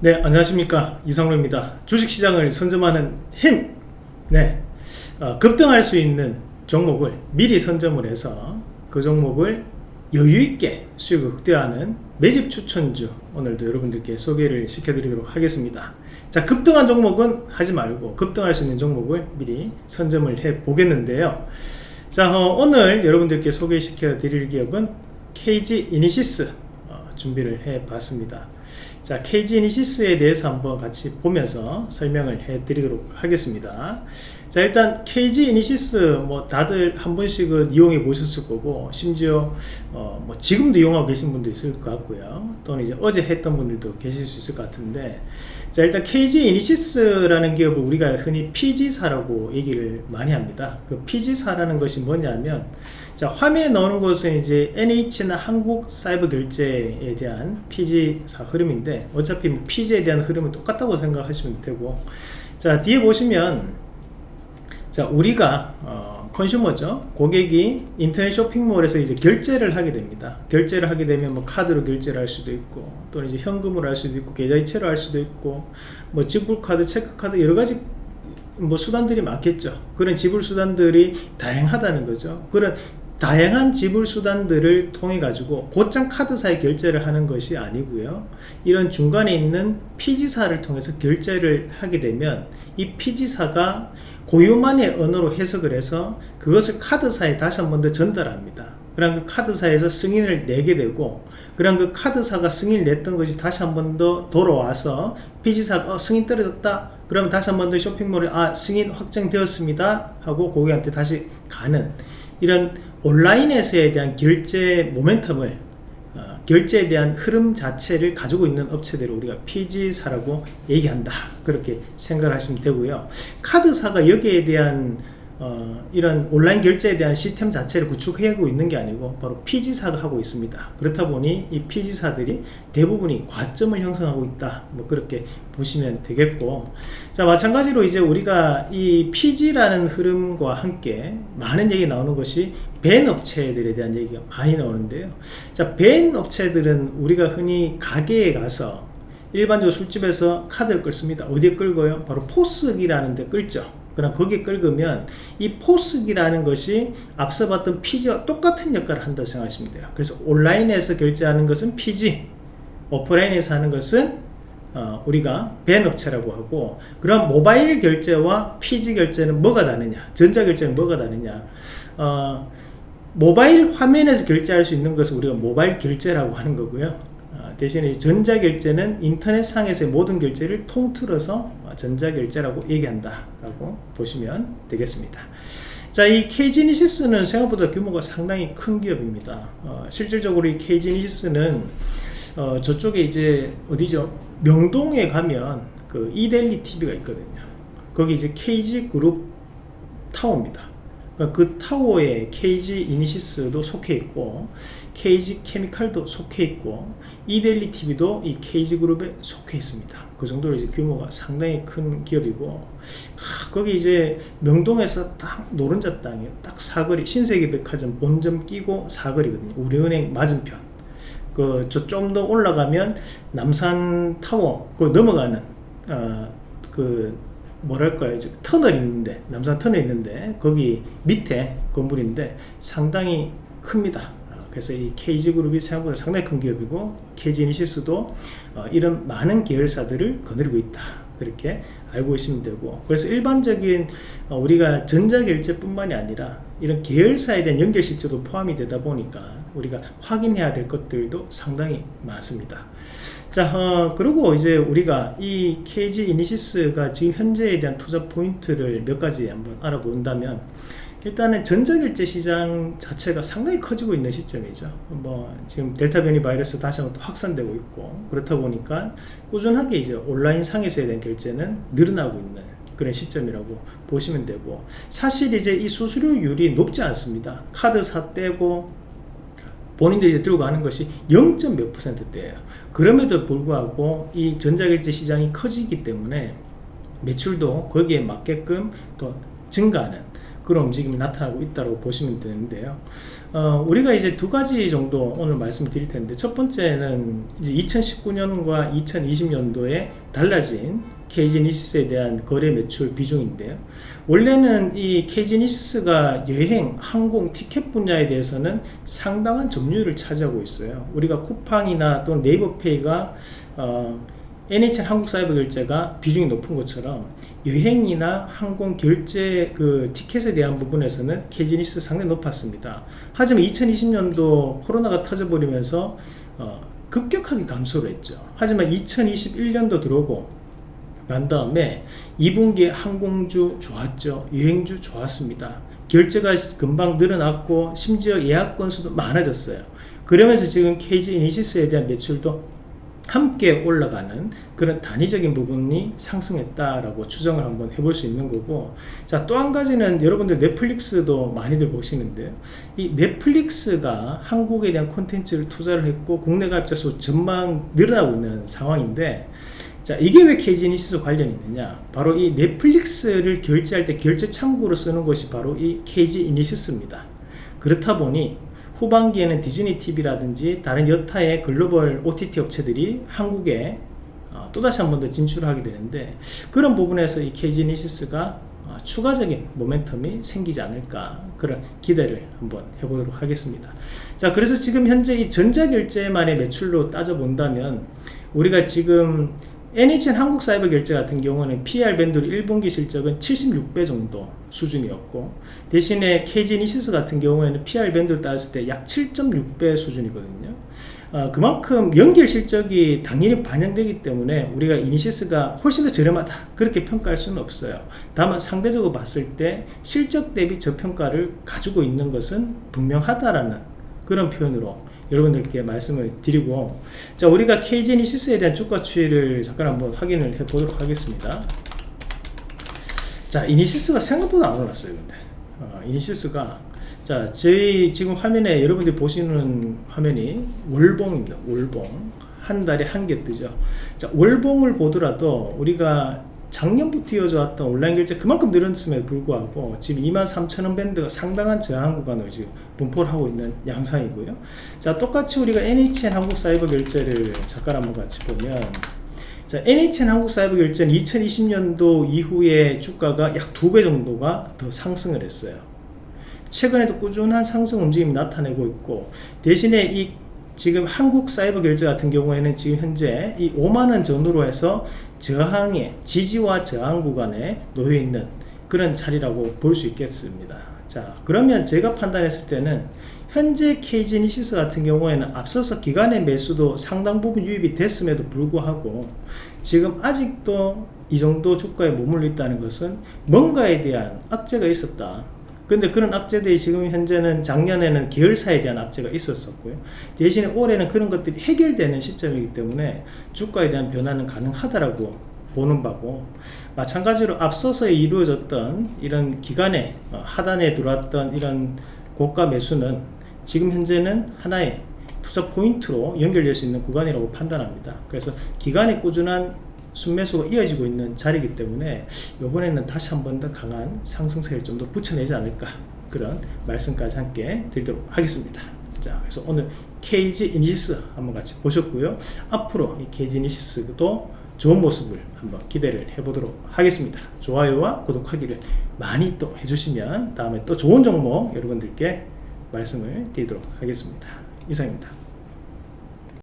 네 안녕하십니까. 이성로입니다. 주식시장을 선점하는 힘. 네, 어, 급등할 수 있는 종목을 미리 선점을 해서 그 종목을 여유있게 수익을 극대화하는 매집 추천주 오늘도 여러분들께 소개를 시켜드리도록 하겠습니다. 자 급등한 종목은 하지 말고 급등할 수 있는 종목을 미리 선점을 해 보겠는데요. 자 어, 오늘 여러분들께 소개시켜 드릴 기업은 KG 이니시스 어, 준비를 해 봤습니다 자 KG 이니시스에 대해서 한번 같이 보면서 설명을 해 드리도록 하겠습니다. 자 일단 KG 이니시스 뭐 다들 한 번씩은 이용해 보셨을 거고 심지어 어 뭐 지금도 이용하고 계신 분도 있을 것 같고요. 또는 이제 어제 했던 분들도 계실 수 있을 것 같은데 자 일단 KG 이니시스라는 기업을 우리가 흔히 PG사라고 얘기를 많이 합니다. 그 PG사라는 것이 뭐냐면 자 화면에 나오는 것은 이제 NH나 한국 사이버 결제에 대한 PG사 흐름인데 어차피 뭐 PG에 대한 흐름은 똑같다고 생각하시면 되고. 자 뒤에 보시면 자 우리가 어, 컨슈머죠. 고객이 인터넷 쇼핑몰에서 이제 결제를 하게 됩니다. 결제를 하게 되면 뭐 카드로 결제를 할 수도 있고 또는 이제 현금으로 할 수도 있고 계좌이체로 할 수도 있고 뭐 지불카드 체크카드 여러가지 뭐 수단들이 많겠죠. 그런 지불 수단들이 다양하다는 거죠. 그런 다양한 지불 수단들을 통해 가지고 곧장 카드사에 결제를 하는 것이 아니고요. 이런 중간에 있는 피지사를 통해서 결제를 하게 되면 이 피지사가 고유만의 언어로 해석을 해서 그것을 카드사에 다시 한 번 더 전달합니다. 그럼 그 카드사에서 승인을 내게 되고 그럼 그 카드사가 승인을 냈던 것이 다시 한 번 더 돌아와서 피지사가 어, 승인 떨어졌다. 그러면 다시 한 번 더 쇼핑몰에 아 승인 확정되었습니다. 하고 고객한테 다시 가는 이런 온라인에서에 대한 결제 모멘텀을 어, 결제에 대한 흐름 자체를 가지고 있는 업체들을 우리가 PG사라고 얘기한다. 그렇게 생각을 하시면 되고요. 카드사가 여기에 대한 어, 이런 온라인 결제에 대한 시스템 자체를 구축하고 있는 게 아니고 바로 PG사가 하고 있습니다. 그렇다 보니 이 PG사들이 대부분이 과점을 형성하고 있다. 뭐 그렇게 보시면 되겠고. 자 마찬가지로 이제 우리가 이 PG라는 흐름과 함께 많은 얘기 나오는 것이 벤 업체들에 대한 얘기가 많이 나오는데요. 자벤 업체들은 우리가 흔히 가게에 가서 일반적으로 술집에서 카드를 끌습니다. 어디에 끌고요? 바로 포스기라는 데 끌죠 그럼 거기에 끌으면 이 포스기라는 것이 앞서 봤던 PG와 똑같은 역할을 한다고 생각하시면 돼요. 그래서 온라인에서 결제하는 것은 PG 오프라인에서 하는 것은 어, 우리가 벤 업체라고 하고 그럼 모바일 결제와 PG 결제는 뭐가 다르냐? 전자결제는 뭐가 다르냐? 어, 모바일 화면에서 결제할 수 있는 것을 우리가 모바일 결제라고 하는 거고요. 어, 대신에 전자결제는 인터넷상에서의 모든 결제를 통틀어서 전자결제라고 얘기한다 라고 보시면 되겠습니다 자, 이 KG니시스는 생각보다 규모가 상당히 큰 기업입니다. 어, 실질적으로 이 KG니시스는 어, 저쪽에 이제 어디죠? 명동에 가면 그 이델리 TV가 있거든요. 거기 이제 KG그룹 타워입니다. 그러니까 그 타워에 KG 이니시스도 속해 있고 KG 케미칼도 속해 있고 이델리 TV도 이 KG 그룹에 속해 있습니다. 그 정도로 이제 규모가 상당히 큰 기업이고 아, 거기 이제 명동에서 딱 노른자 땅에 딱 사거리 신세계 백화점 본점 끼고 사거리거든요. 우리은행 맞은편. 그 저 좀 더 올라가면 남산타워 그 넘어가는 어, 그 뭐랄까요? 이제 터널 있는데 남산 터널 있는데 거기 밑에 건물인데 상당히 큽니다 그래서 이 KG그룹이 생각보다 상당히 큰 기업이고 KG이니시스도 어, 이런 많은 계열사들을 거느리고 있다. 그렇게 알고 있으면 되고. 그래서 일반적인 어, 우리가 전자결제 뿐만이 아니라 이런 계열사에 대한 연결식조도 포함이 되다 보니까 우리가 확인해야 될 것들도 상당히 많습니다. 자 어, 그리고 이제 우리가 이 KG 이니시스가 지금 현재에 대한 투자 포인트를 몇 가지 한번 알아본다면 일단은 전자결제 시장 자체가 상당히 커지고 있는 시점이죠 뭐 지금 델타 변이 바이러스 다시 한번 또 확산되고 있고 그렇다 보니까 꾸준하게 이제 온라인 상에서에 대한 결제는 늘어나고 있는 그런 시점이라고 보시면 되고 사실 이제 이 수수료율이 높지 않습니다 카드사 떼고 본인들이 이제 들고 가는 것이 0. 몇 퍼센트대예요 그럼에도 불구하고 이 전자결제 시장이 커지기 때문에 매출도 거기에 맞게끔 또 증가하는 그런 움직임이 나타나고 있다고 보시면 되는데요. 어, 우리가 이제 두 가지 정도 오늘 말씀을 드릴 텐데 첫 번째는 이제 2019년과 2020년도에 달라진 KG니시스에 대한 거래 매출 비중인데요. 원래는 이 KG니시스가 여행, 항공, 티켓 분야에 대해서는 상당한 점유율을 차지하고 있어요. 우리가 쿠팡이나 또는 네이버페이가 어, NHN 한국사이버 결제가 비중이 높은 것처럼 여행이나 항공 결제 그 티켓에 대한 부분에서는 KG니시스 상당히 높았습니다. 하지만 2020년도 코로나가 터져버리면서 어, 급격하게 감소를 했죠. 하지만 2021년도 들어오고 난 다음에 2분기에 항공주 좋았죠. 여행주 좋았습니다. 결제가 금방 늘어났고 심지어 예약 건수도 많아졌어요. 그러면서 지금 KG 이니시스에 대한 매출도 함께 올라가는 그런 단위적인 부분이 상승했다라고 추정을 한번 해볼 수 있는 거고 자 또 한 가지는 여러분들 넷플릭스도 많이들 보시는데요 이 넷플릭스가 한국에 대한 콘텐츠를 투자를 했고 국내 가입자 수 전망 늘어나고 있는 상황인데 자 이게 왜 KG니시스 관련이 있느냐? 바로 이 넷플릭스를 결제할 때 결제 창구로 쓰는 것이 바로 이 KG이니시스입니다. 그렇다 보니 후반기에는 디즈니 TV라든지 다른 여타의 글로벌 OTT 업체들이 한국에 어, 또다시 한 번 더 진출하게 되는데 그런 부분에서 이 KG니시스가 어, 추가적인 모멘텀이 생기지 않을까 그런 기대를 한번 해보도록 하겠습니다. 자 그래서 지금 현재 이 전자결제만의 매출로 따져본다면 우리가 지금 NHN 한국사이버결제 같은 경우는 PR 밴드로 1분기 실적은 76배 정도 수준이었고 대신에 KG이니시스 같은 경우에는 PER 밴드를 따졌을 때 약 7.6배 수준이거든요. 어, 그만큼 연결 실적이 당연히 반영되기 때문에 우리가 이니시스가 훨씬 더 저렴하다. 그렇게 평가할 수는 없어요. 다만 상대적으로 봤을 때 실적 대비 저평가를 가지고 있는 것은 분명하다라는 그런 표현으로 여러분들께 말씀을 드리고 자 우리가 KG이니시스에 대한 주가 추이를 잠깐 한번 확인을 해 보도록 하겠습니다 자 이니시스가 생각보다 안 올랐어요 근데. 어, 이니시스가. 자 저희 지금 화면에 여러분들이 보시는 화면이 월봉입니다 월봉. 한 달에 한 개 뜨죠. 자 월봉을 보더라도 우리가 작년부터 이어져 왔던 온라인 결제 그만큼 늘었음에도 불구하고 지금 23,000원 밴드가 상당한 저항 구간을 지금 분포를 하고 있는 양상이고요. 자 똑같이 우리가 NHN 한국사이버 결제를 잠깐 한번 같이 보면 자 NHN 한국사이버 결제는 2020년도 이후에 주가가 약 두 배 정도가 더 상승을 했어요. 최근에도 꾸준한 상승 움직임이 나타내고 있고 대신에 이 지금 한국 사이버 결제 같은 경우에는 지금 현재 이 5만원 전후로 해서 저항의 지지와 저항 구간에 놓여 있는 그런 자리라고 볼 수 있겠습니다. 자 그러면 제가 판단했을 때는 현재 KG니시스 같은 경우에는 앞서서 기간의 매수도 상당 부분 유입이 됐음에도 불구하고 지금 아직도 이 정도 주가에 머물러 있다는 것은 뭔가에 대한 악재가 있었다. 근데 그런 악재들이 지금 현재는 작년에는 계열사에 대한 악재가 있었었고요. 대신에 올해는 그런 것들이 해결되는 시점이기 때문에 주가에 대한 변화는 가능하다라고 보는 바고 마찬가지로 앞서서 이루어졌던 이런 기간에 어, 하단에 들어왔던 이런 고가 매수는 지금 현재는 하나의 투자 포인트로 연결될 수 있는 구간이라고 판단합니다. 그래서 기관의 꾸준한 순매수가 이어지고 있는 자리이기 때문에 이번에는 다시 한 번 더 강한 상승세를 좀 더 붙여내지 않을까 그런 말씀까지 함께 드리도록 하겠습니다. 자 그래서 오늘 KG 이니시스 한번 같이 보셨고요. 앞으로 이 KG 이니시스도 좋은 모습을 한번 기대를 해보도록 하겠습니다. 좋아요와 구독하기를 많이 또 해주시면 다음에 또 좋은 종목 여러분들께 말씀을 드리도록 하겠습니다. 이상입니다